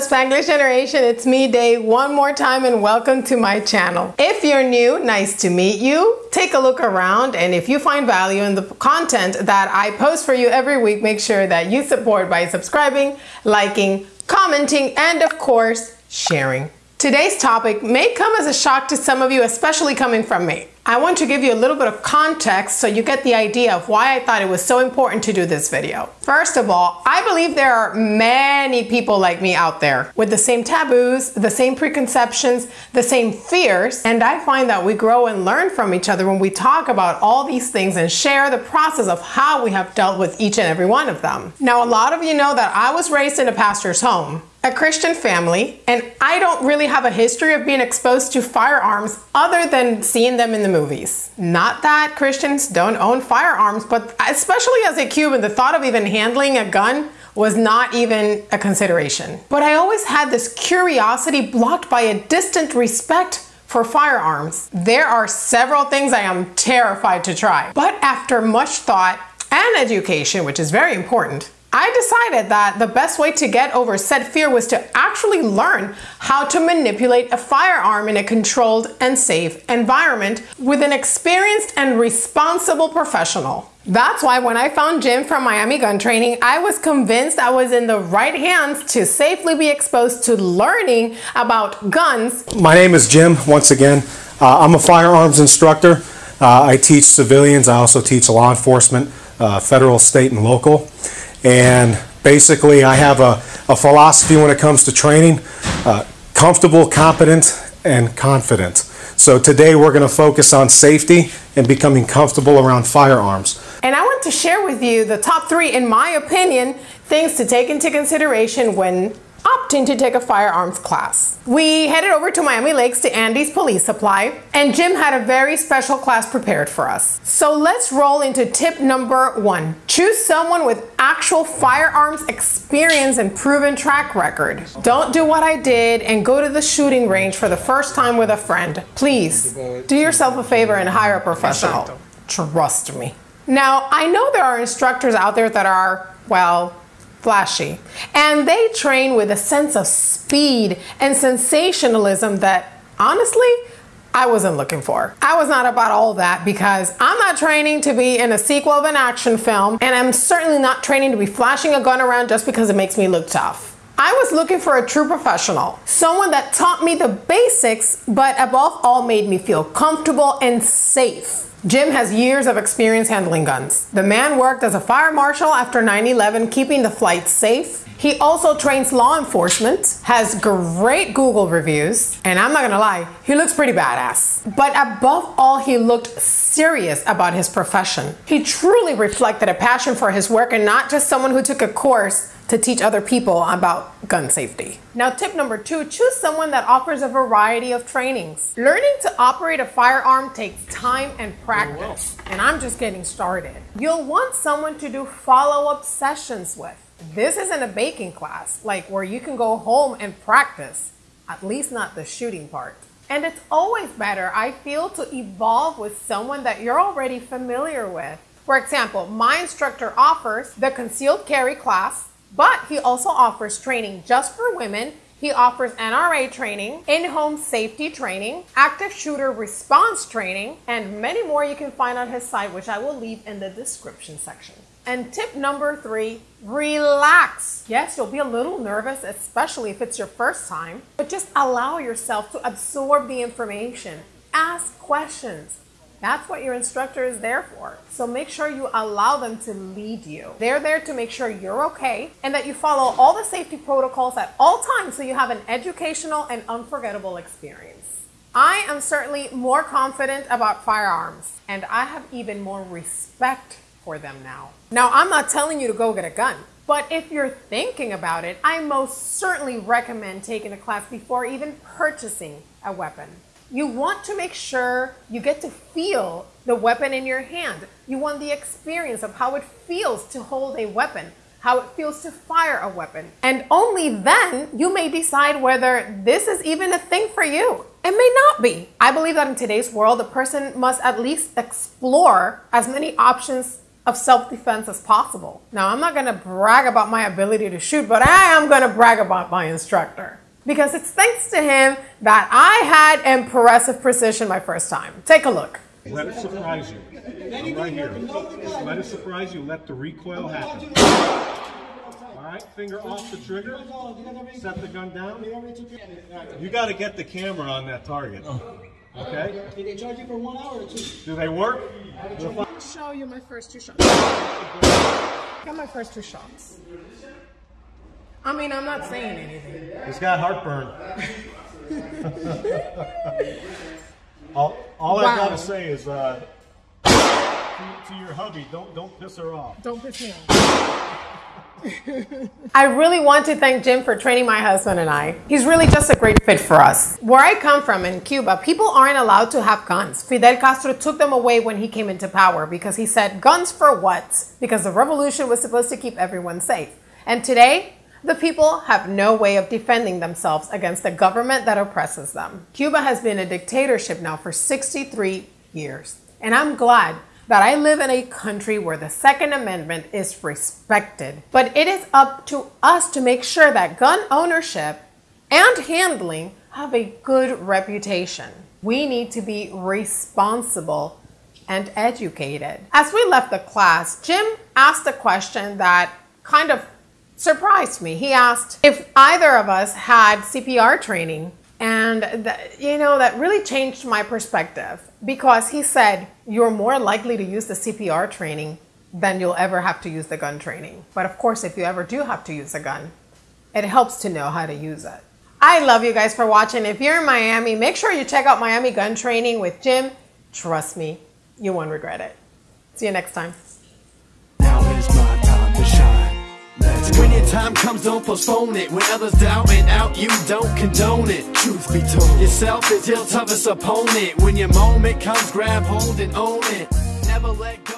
Spanglish Generation, it's me Day one more time and welcome to my channel. If you're new, nice to meet you. Take a look around and if you find value in the content that I post for you every week, make sure that you support by subscribing, liking, commenting, and of course, sharing. Today's topic may come as a shock to some of you, especially coming from me. I want to give you a little bit of context so you get the idea of why I thought it was so important to do this video. First of all, I believe there are many people like me out there with the same taboos, the same preconceptions, the same fears, and I find that we grow and learn from each other when we talk about all these things and share the process of how we have dealt with each and every one of them. Now, a lot of you know that I was raised in a pastor's home a Christian family, and I don't really have a history of being exposed to firearms other than seeing them in the movies. Not that Christians don't own firearms, but especially as a Cuban, the thought of even handling a gun was not even a consideration. But I always had this curiosity blocked by a distant respect for firearms. There are several things I am terrified to try. But after much thought and education, which is very important, I decided that the best way to get over said fear was to actually learn how to manipulate a firearm in a controlled and safe environment with an experienced and responsible professional. That's why when I found Jim from Miami Gun Training, I was convinced I was in the right hands to safely be exposed to learning about guns. My name is Jim, once again. Uh, I'm a firearms instructor. Uh, I teach civilians, I also teach law enforcement, uh, federal, state, and local. And basically, I have a, a philosophy when it comes to training uh, comfortable, competent, and confident. So today we're going to focus on safety and becoming comfortable around firearms. And I want to share with you the top three, in my opinion, things to take into consideration when opting to take a firearms class. We headed over to Miami Lakes to Andy's Police Supply, and Jim had a very special class prepared for us. So let's roll into tip number one. Choose someone with actual firearms experience and proven track record. Don't do what I did and go to the shooting range for the first time with a friend. Please, do yourself a favor and hire a professional. Trust me. Now, I know there are instructors out there that are, well, flashy. And they train with a sense of speed and sensationalism that honestly, I wasn't looking for. I was not about all that because I'm not training to be in a sequel of an action film, and I'm certainly not training to be flashing a gun around just because it makes me look tough. I was looking for a true professional, someone that taught me the basics, but above all made me feel comfortable and safe. Jim has years of experience handling guns. The man worked as a fire marshal after 9-11, keeping the flight safe. He also trains law enforcement, has great Google reviews, and I'm not gonna lie, he looks pretty badass. But above all, he looked serious about his profession. He truly reflected a passion for his work and not just someone who took a course to teach other people about gun safety. Now, tip number two, choose someone that offers a variety of trainings. Learning to operate a firearm takes time and practice, and I'm just getting started. You'll want someone to do follow-up sessions with. This isn't a baking class, like where you can go home and practice, at least not the shooting part. And it's always better, I feel, to evolve with someone that you're already familiar with. For example, my instructor offers the concealed carry class, but he also offers training just for women. He offers NRA training, in-home safety training, active shooter response training, and many more you can find on his site, which I will leave in the description section. And tip number three, relax. Yes, you'll be a little nervous, especially if it's your first time, but just allow yourself to absorb the information. Ask questions. That's what your instructor is there for. So make sure you allow them to lead you. They're there to make sure you're okay and that you follow all the safety protocols at all times so you have an educational and unforgettable experience. I am certainly more confident about firearms and I have even more respect for them now. Now, I'm not telling you to go get a gun. But if you're thinking about it, I most certainly recommend taking a class before even purchasing a weapon. You want to make sure you get to feel the weapon in your hand. You want the experience of how it feels to hold a weapon, how it feels to fire a weapon. And only then you may decide whether this is even a thing for you. It may not be. I believe that in today's world, a person must at least explore as many options of self defense as possible. Now, I'm not gonna brag about my ability to shoot, but I am gonna brag about my instructor because it's thanks to him that I had impressive precision my first time. Take a look. Let it surprise you. I'm right here. Just let it surprise you. Let the recoil happen. All right, finger off the trigger. Set the gun down. You got to get the camera on that target. Oh. Okay? Did they charge you for one hour or two? Do they work? Show you my first two shots. Got my first two shots. I mean, I'm not saying anything. He's got heartburn. all all I've got to say is uh, to, to your hubby, don't don't piss her off. Don't piss me off. I really want to thank Jim for training my husband and I. He's really just a great fit for us. Where I come from in Cuba, people aren't allowed to have guns. Fidel Castro took them away when he came into power because he said, Guns for what? Because the revolution was supposed to keep everyone safe. And today, the people have no way of defending themselves against a government that oppresses them. Cuba has been a dictatorship now for 63 years. And I'm glad that I live in a country where the Second Amendment is respected. But it is up to us to make sure that gun ownership and handling have a good reputation. We need to be responsible and educated. As we left the class, Jim asked a question that kind of surprised me. He asked if either of us had CPR training. And that, you know, that really changed my perspective because he said, You're more likely to use the CPR training than you'll ever have to use the gun training. But of course, if you ever do have to use a gun, it helps to know how to use it. I love you guys for watching. If you're in Miami, make sure you check out Miami Gun Training with Jim. Trust me, you won't regret it. See you next time. Time comes, don't postpone it. When others doubt and out, you don't condone it. Truth be told, yourself is your toughest opponent. When your moment comes, grab hold and own it. Never let go.